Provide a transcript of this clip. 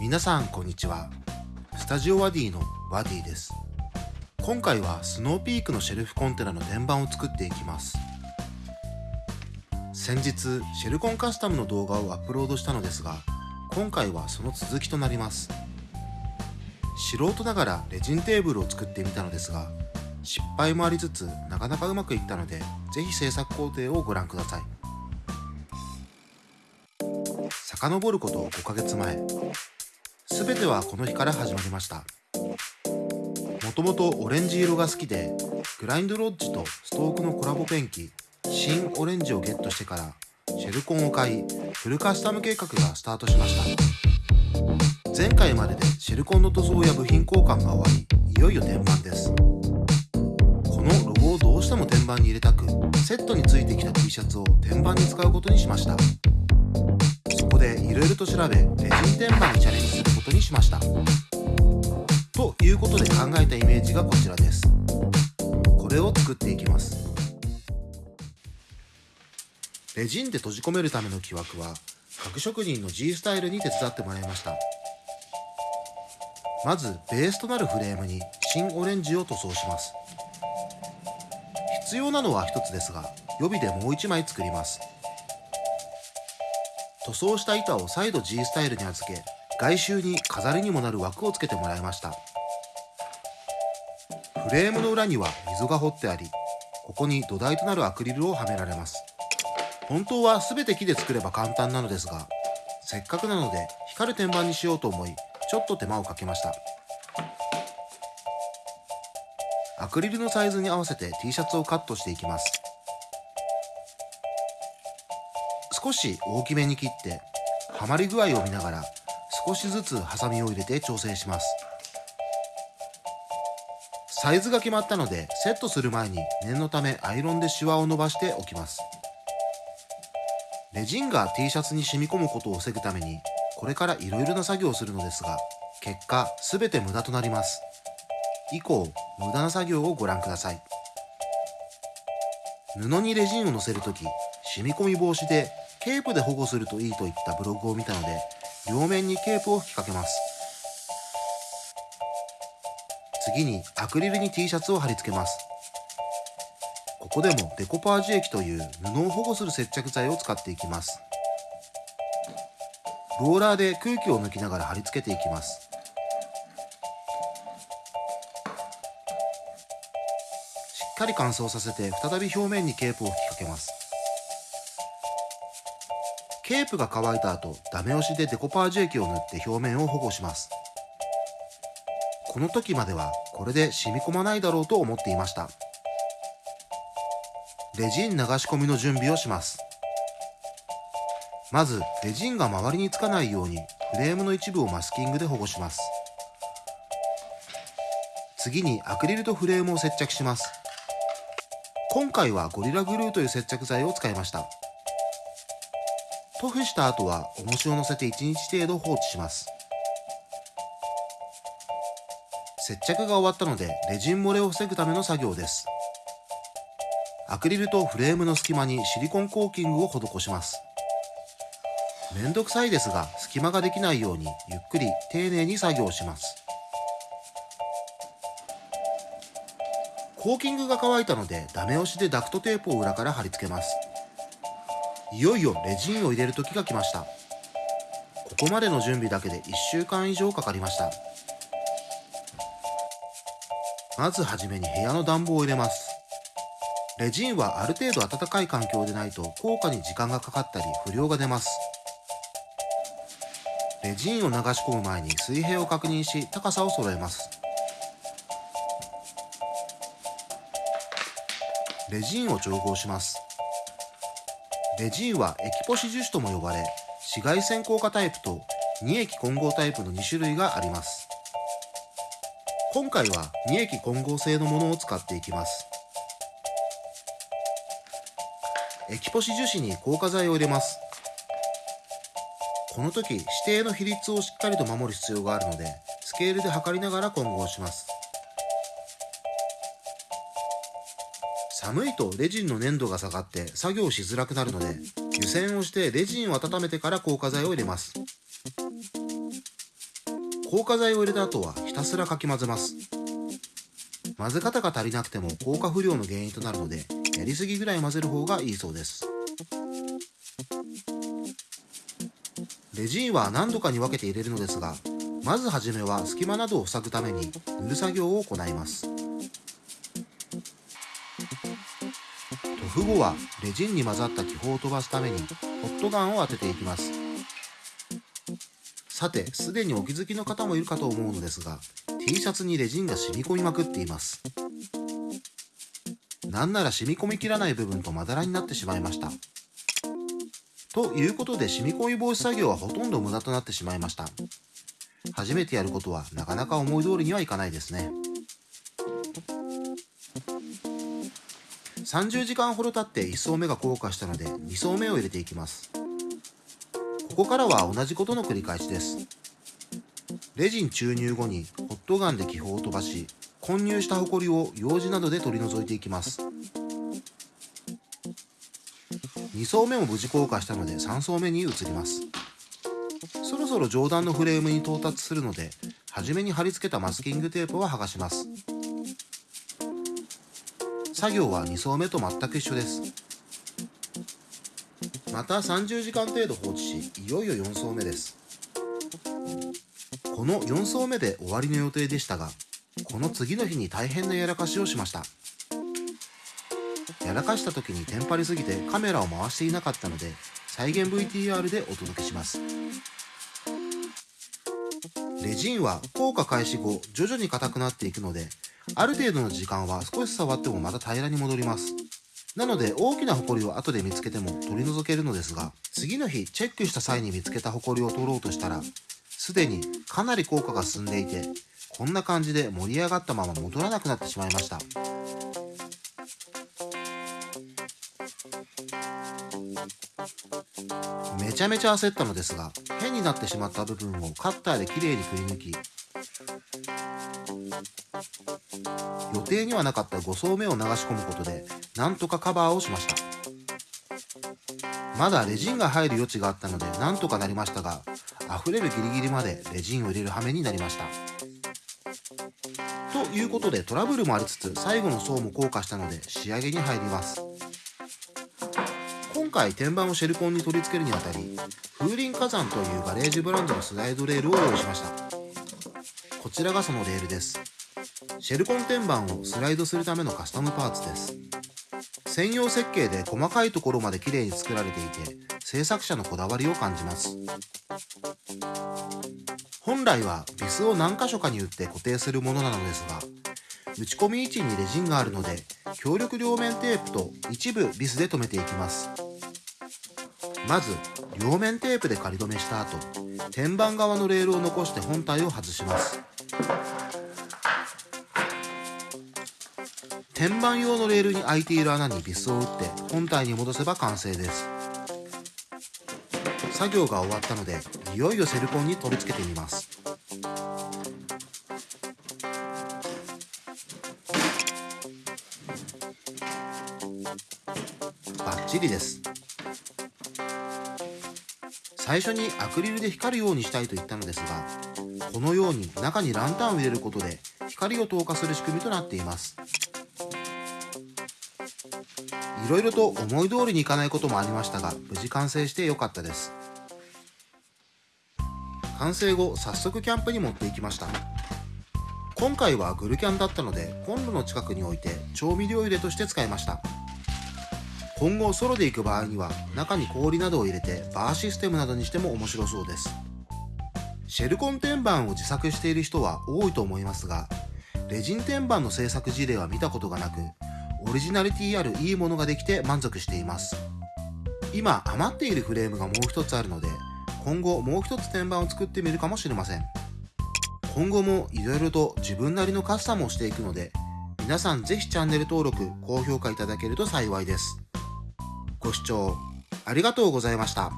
皆さんこんにちは。スタジオワディのワディです。今回はスノーピークのシェルフコンテナの天板を作っていきます。先日シェルコンカスタムの動画をアップロードしたのですが今回はその続きとなります。素人ながらレジンテーブルを作ってみたのですが失敗もありつつなかなかうまくいったのでぜひ制作工程をご覧ください。遡ること5ヶ月前。全てはこの日から始まりました。もともとオレンジ色が好きでグラインドロッジとストークのコラボペンキ新オレンジをゲットしてからシェルコンを買いフルカスタム計画がスタートしました。前回まででシェルコンの塗装や部品交換が終わりいよいよ天板です。このロゴをどうしても天板に入れたくセットについてきた T シャツを天板に使うことにしました。でいろいろと調べレジン天板にチャレンジすることにしました。ということで考えたイメージがこちらです。これを作っていきます。レジンで閉じ込めるための木枠は各職人の G スタイルに手伝ってもらいました。まずベースとなるフレームに新オレンジを塗装します。必要なのは一つですが予備でもう一枚作ります。塗装した板を再度 G スタイルに預け外周に飾りにもなる枠をつけてもらいました。フレームの裏には溝が掘ってありここに土台となるアクリルをはめられます。本当は全て木で作れば簡単なのですがせっかくなので光る天板にしようと思いちょっと手間をかけました。アクリルのサイズに合わせて T シャツをカットしていきます。少し大きめに切ってはまり具合を見ながら少しずつハサミを入れて調整します。サイズが決まったのでセットする前に念のためアイロンでシワを伸ばしておきます。レジンが T シャツに染み込むことを防ぐためにこれからいろいろな作業をするのですが結果全て無駄となります。以降無駄な作業をご覧ください。布にレジンをのせるとき染み込み防止でケープで保護するといいといったブログを見たので両面にケープを吹きかけます。次にアクリルに T シャツを貼り付けます。ここでもデコパージュ液という布を保護する接着剤を使っていきます。ローラーで空気を抜きながら貼り付けていきます。しっかり乾燥させて再び表面にケープを吹きかけます。ケープが乾いた後ダメ押しでデコパージュ液を塗って表面を保護します。この時まではこれで染み込まないだろうと思っていました。レジン流し込みの準備をします。まずレジンが周りにつかないようにフレームの一部をマスキングで保護します。次にアクリルとフレームを接着します。今回はゴリラグルーという接着剤を使いました。塗布した後は重しを乗せて1日程度放置します。接着が終わったのでレジン漏れを防ぐための作業です。アクリルとフレームの隙間にシリコンコーキングを施します。めんどくさいですが隙間ができないようにゆっくり丁寧に作業します。コーキングが乾いたのでダメ押しでダクトテープを裏から貼り付けます。いよいよレジンを入れる時が来ました。ここまでの準備だけで1週間以上かかりました。まずはじめに部屋の暖房を入れます。レジンはある程度暖かい環境でないと効果に時間がかかったり不良が出ます。レジンを流し込む前に水平を確認し高さを揃えます。レジンを調合します。レジンはエキポシ樹脂とも呼ばれ紫外線効果タイプと二液混合タイプの2種類があります。今回は二液混合製のものを使っていきます。エキポシ樹脂に硬化剤を入れます。この時指定の比率をしっかりと守る必要があるのでスケールで測りながら混合します。寒いとレジンの粘度が下がって作業しづらくなるので湯煎をしてレジンを温めてから硬化剤を入れます。硬化剤を入れた後はひたすらかき混ぜます。混ぜ方が足りなくても硬化不良の原因となるのでやりすぎぐらい混ぜる方がいいそうです。レジンは何度かに分けて入れるのですがまずはじめは隙間などを塞ぐために塗る作業を行います。塗布後はレジンに混ざった気泡を飛ばすためにホットガンを当てていきます。さてすでにお気づきの方もいるかと思うのですが T シャツにレジンが染み込みまくっています。なんなら染み込みきらない部分とまだらになってしまいました。ということで染み込み防止作業はほとんど無駄となってしまいました初めてやることはなかなか思い通りにはいかないですね30時間ほど経って1層目が硬化したので2層目を入れていきます。ここからは同じことの繰り返しです。レジン注入後にホットガンで気泡を飛ばし混入したホコリを用紙などで取り除いていきます。2層目も無事硬化したので3層目に移ります。そろそろ上段のフレームに到達するので初めに貼り付けたマスキングテープは剥がします。作業は2層目と全く一緒です。また30時間程度放置しいよいよ4層目です。この4層目で終わりの予定でしたがこの次の日に大変なやらかしをしました。やらかした時にテンパりすぎてカメラを回していなかったので再現 VTR でお届けします。レジンは硬化開始後徐々に硬くなっていくのである程度の時間は少し触ってもまた平らに戻ります。なので大きなホコリを後で見つけても取り除けるのですが次の日チェックした際に見つけたホコリを取ろうとしたらすでにかなり効果が進んでいてこんな感じで盛り上がったまま戻らなくなってしまいました。めちゃめちゃ焦ったのですが変になってしまった部分をカッターできれいにくり抜き予定にはなかった5層目を流し込むことでなんとかカバーをしました。まだレジンが入る余地があったのでなんとかなりましたが溢れるギリギリまでレジンを入れる羽目になりました。ということでトラブルもありつつ最後の層も硬化したので仕上げに入ります。今回天板をシェルコンに取り付けるにあたり風林火山というガレージブランドのスライドレールを用意しました。こちらがそのレールです。シェルコン天板をスライドするためのカスタムパーツです。専用設計で細かいところまで綺麗に作られていて制作者のこだわりを感じます。本来はビスを何箇所かに打って固定するものなのですが打ち込み位置にレジンがあるので強力両面テープと一部ビスで留めていきます。まず両面テープで仮止めした後天板側のレールを残して本体を外します。天板用のレールに開いている穴にビスを打って本体に戻せば完成です。作業が終わったのでいよいよセルコンに取り付けてみます。バッチリです。最初にアクリルで光るようにしたいと言ったのですがこのように中にランタンを入れることで光を透過する仕組みとなっています。いろいろと思い通りにいかないこともありましたが無事完成してよかったです。完成後早速キャンプに持っていきました。今回はグルキャンだったのでコンロの近くに置いて調味料入れとして使いました。今後ソロで行く場合には中に氷などを入れてバーシステムなどにしても面白そうです。シェルコン天板を自作している人は多いと思いますがレジン天板の製作事例は見たことがなくオリジナリティあるいいものができて満足しています。今余っているフレームがもう一つあるので今後もう一つ天板を作ってみるかもしれません。今後もいろいろと自分なりのカスタムをしていくので皆さんぜひチャンネル登録高評価いただけると幸いです。ご視聴ありがとうございました。